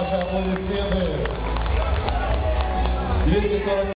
Applaudissements. 240